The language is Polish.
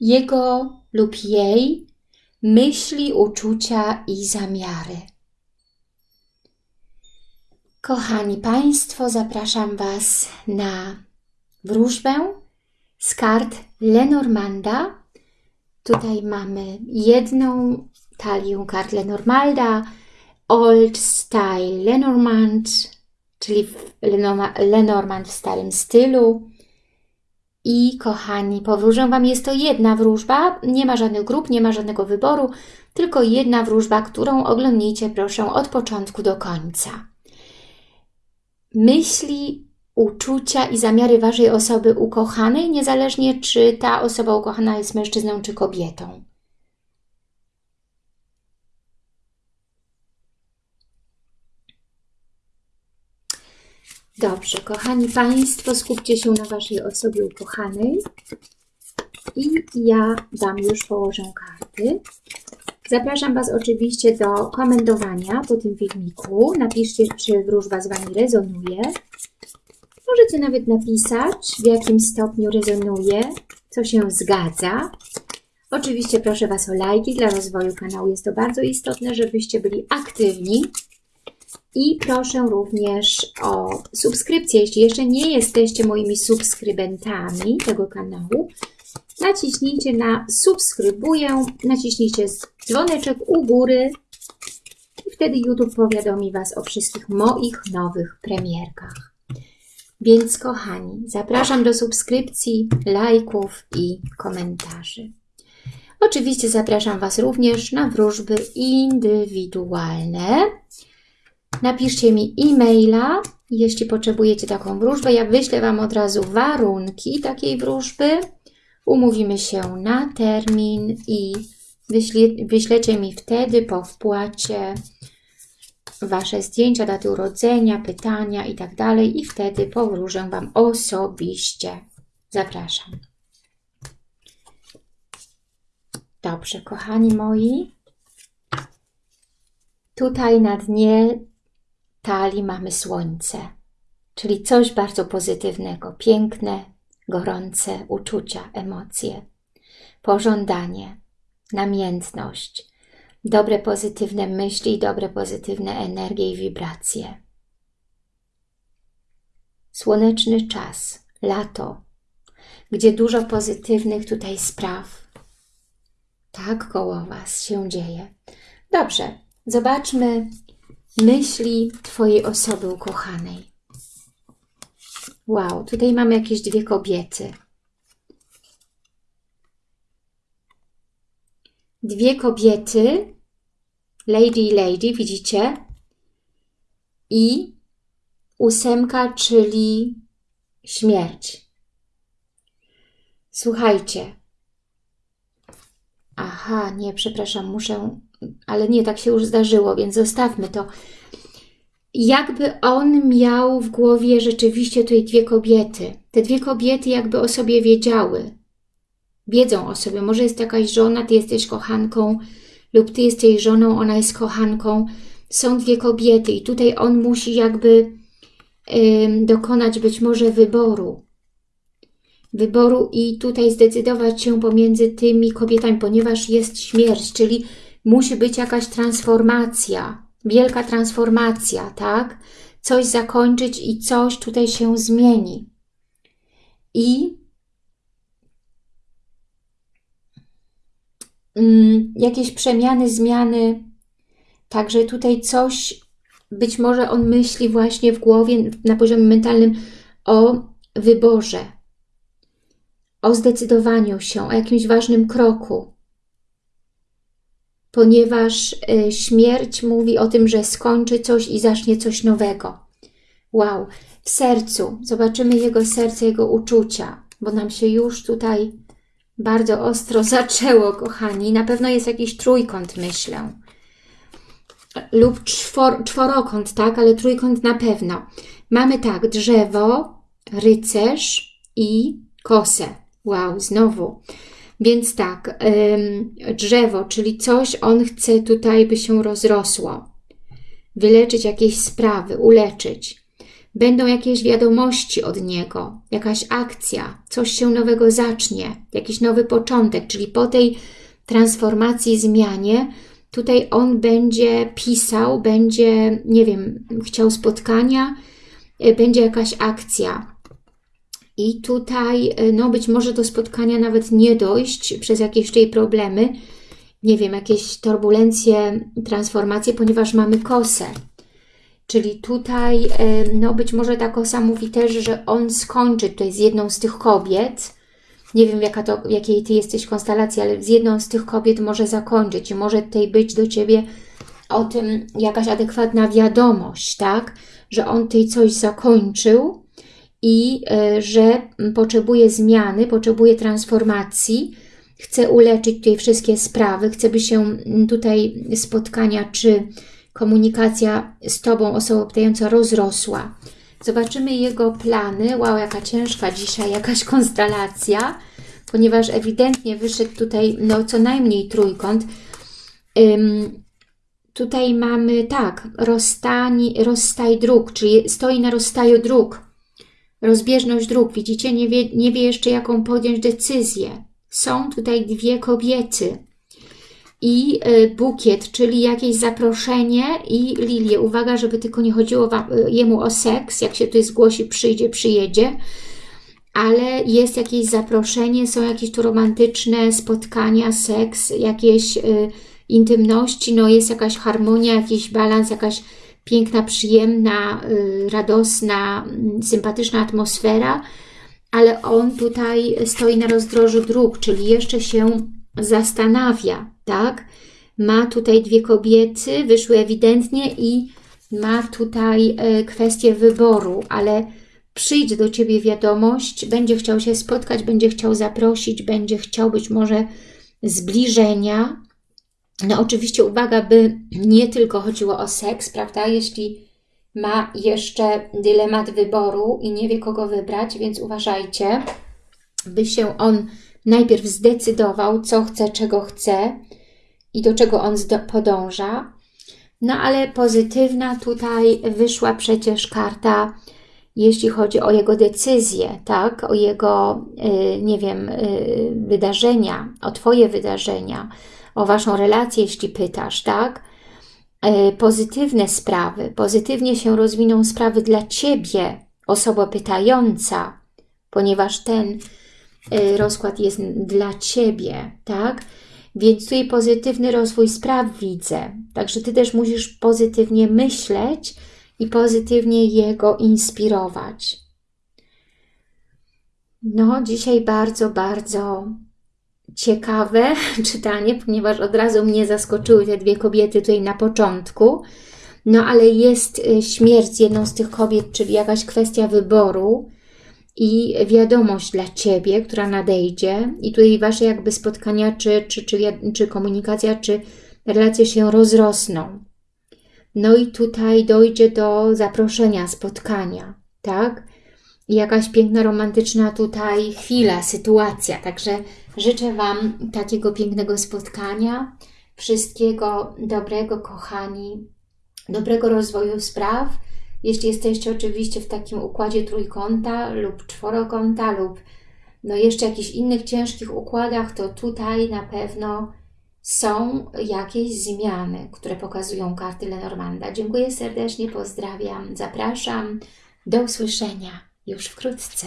jego lub jej myśli, uczucia i zamiary. Kochani Państwo, zapraszam Was na wróżbę z kart Lenormanda. Tutaj mamy jedną talię kart Lenormanda, Old Style Lenormand, czyli Lenormand w starym stylu. I kochani, powróżę Wam, jest to jedna wróżba, nie ma żadnych grup, nie ma żadnego wyboru, tylko jedna wróżba, którą oglądnijcie proszę od początku do końca. Myśli, uczucia i zamiary Waszej osoby ukochanej, niezależnie czy ta osoba ukochana jest mężczyzną czy kobietą. Dobrze, kochani Państwo, skupcie się na Waszej osobie ukochanej i ja Wam już położę karty. Zapraszam Was oczywiście do komentowania po tym filmiku. Napiszcie, czy wróżba z Wami rezonuje. Możecie nawet napisać, w jakim stopniu rezonuje, co się zgadza. Oczywiście proszę Was o lajki dla rozwoju kanału. Jest to bardzo istotne, żebyście byli aktywni i proszę również o subskrypcję. Jeśli jeszcze nie jesteście moimi subskrybentami tego kanału, naciśnijcie na subskrybuję, naciśnijcie dzwoneczek u góry i wtedy YouTube powiadomi Was o wszystkich moich nowych premierkach. Więc kochani, zapraszam do subskrypcji, lajków i komentarzy. Oczywiście zapraszam Was również na wróżby indywidualne. Napiszcie mi e-maila, jeśli potrzebujecie taką wróżbę. Ja wyślę Wam od razu warunki takiej wróżby. Umówimy się na termin i wyśle, wyślecie mi wtedy po wpłacie Wasze zdjęcia, daty urodzenia, pytania i tak i wtedy powróżę Wam osobiście. Zapraszam. Dobrze, kochani moi. Tutaj na dnie talii mamy słońce, czyli coś bardzo pozytywnego, piękne, gorące uczucia, emocje, pożądanie, namiętność, dobre pozytywne myśli, dobre pozytywne energie i wibracje. Słoneczny czas, lato, gdzie dużo pozytywnych tutaj spraw. Tak koło Was się dzieje. Dobrze, zobaczmy myśli Twojej osoby ukochanej. Wow, tutaj mamy jakieś dwie kobiety. Dwie kobiety, lady i lady, widzicie? I ósemka, czyli śmierć. Słuchajcie. Aha, nie, przepraszam, muszę ale nie, tak się już zdarzyło, więc zostawmy to. Jakby on miał w głowie rzeczywiście tutaj dwie kobiety. Te dwie kobiety jakby o sobie wiedziały. Wiedzą o sobie. Może jest jakaś żona, ty jesteś kochanką lub ty jesteś żoną, ona jest kochanką. Są dwie kobiety i tutaj on musi jakby dokonać być może wyboru. Wyboru i tutaj zdecydować się pomiędzy tymi kobietami, ponieważ jest śmierć, czyli musi być jakaś transformacja, wielka transformacja, tak? Coś zakończyć i coś tutaj się zmieni. I mm, jakieś przemiany, zmiany, także tutaj coś, być może on myśli właśnie w głowie, na poziomie mentalnym o wyborze, o zdecydowaniu się, o jakimś ważnym kroku, ponieważ y, śmierć mówi o tym, że skończy coś i zacznie coś nowego. Wow, w sercu, zobaczymy jego serce, jego uczucia, bo nam się już tutaj bardzo ostro zaczęło, kochani. Na pewno jest jakiś trójkąt, myślę. Lub czwor, czworokąt, tak, ale trójkąt na pewno. Mamy tak, drzewo, rycerz i kosę. Wow, znowu. Więc tak, drzewo, czyli coś on chce tutaj, by się rozrosło. Wyleczyć jakieś sprawy, uleczyć. będą jakieś wiadomości od niego, jakaś akcja, coś się nowego zacznie, jakiś nowy początek, czyli po tej transformacji, zmianie, tutaj on będzie pisał, będzie, nie wiem, chciał spotkania, y, będzie jakaś akcja. I tutaj, y, no być może do spotkania nawet nie dojść przez jakieś tutaj problemy, nie wiem, jakieś turbulencje, transformacje, ponieważ mamy kosę. Czyli tutaj, no być może ta kosa mówi też, że on skończy tutaj z jedną z tych kobiet. Nie wiem, jaka to, jakiej Ty jesteś konstelacji, ale z jedną z tych kobiet może zakończyć i może tutaj być do Ciebie o tym jakaś adekwatna wiadomość, tak? Że on tutaj coś zakończył i y, że potrzebuje zmiany, potrzebuje transformacji, chce uleczyć tutaj wszystkie sprawy, chce by się tutaj spotkania czy komunikacja z Tobą, osobą pytająca, rozrosła. Zobaczymy jego plany. Wow, jaka ciężka dzisiaj, jakaś konstelacja, ponieważ ewidentnie wyszedł tutaj no, co najmniej trójkąt. Tutaj mamy, tak, rozstani, rozstaj dróg, czyli stoi na rozstaju dróg. Rozbieżność dróg, widzicie, nie wie, nie wie jeszcze jaką podjąć decyzję. Są tutaj dwie kobiety i y, bukiet, czyli jakieś zaproszenie i lilię. Uwaga, żeby tylko nie chodziło y, jemu o seks, jak się tutaj zgłosi, przyjdzie, przyjedzie, ale jest jakieś zaproszenie, są jakieś tu romantyczne spotkania, seks, jakieś y, intymności, no jest jakaś harmonia, jakiś balans, jakaś piękna, przyjemna, radosna, mm, sympatyczna atmosfera, ale on tutaj stoi na rozdrożu dróg, czyli jeszcze się zastanawia, tak? Ma tutaj dwie kobiety, wyszły ewidentnie i ma tutaj e, kwestię wyboru, ale przyjdzie do Ciebie wiadomość, będzie chciał się spotkać, będzie chciał zaprosić, będzie chciał być może zbliżenia. No oczywiście uwaga, by nie tylko chodziło o seks, prawda? Jeśli ma jeszcze dylemat wyboru i nie wie kogo wybrać, więc uważajcie, by się on najpierw zdecydował, co chce, czego chce i do czego on podąża. No ale pozytywna tutaj wyszła przecież karta, jeśli chodzi o jego decyzję, tak? O jego, y, nie wiem, y, wydarzenia, o Twoje wydarzenia, o Waszą relację, jeśli pytasz, tak? Y, pozytywne sprawy, pozytywnie się rozwiną sprawy dla Ciebie, osoba pytająca, ponieważ ten Y, rozkład jest dla Ciebie, tak? Więc tutaj pozytywny rozwój spraw widzę. Także Ty też musisz pozytywnie myśleć i pozytywnie jego inspirować. No, dzisiaj bardzo, bardzo ciekawe czytanie, ponieważ od razu mnie zaskoczyły te dwie kobiety tutaj na początku. No, ale jest y, śmierć jedną z tych kobiet, czyli jakaś kwestia wyboru i wiadomość dla Ciebie, która nadejdzie i tutaj Wasze jakby spotkania, czy, czy, czy, czy komunikacja, czy relacje się rozrosną. No i tutaj dojdzie do zaproszenia, spotkania, tak? I jakaś piękna, romantyczna tutaj chwila, sytuacja. Także życzę Wam takiego pięknego spotkania, wszystkiego dobrego, kochani, dobrego rozwoju spraw, jeśli jesteście oczywiście w takim układzie trójkąta lub czworokąta lub no jeszcze jakichś innych ciężkich układach, to tutaj na pewno są jakieś zmiany, które pokazują karty Lenormanda. Dziękuję serdecznie, pozdrawiam, zapraszam. Do usłyszenia już wkrótce.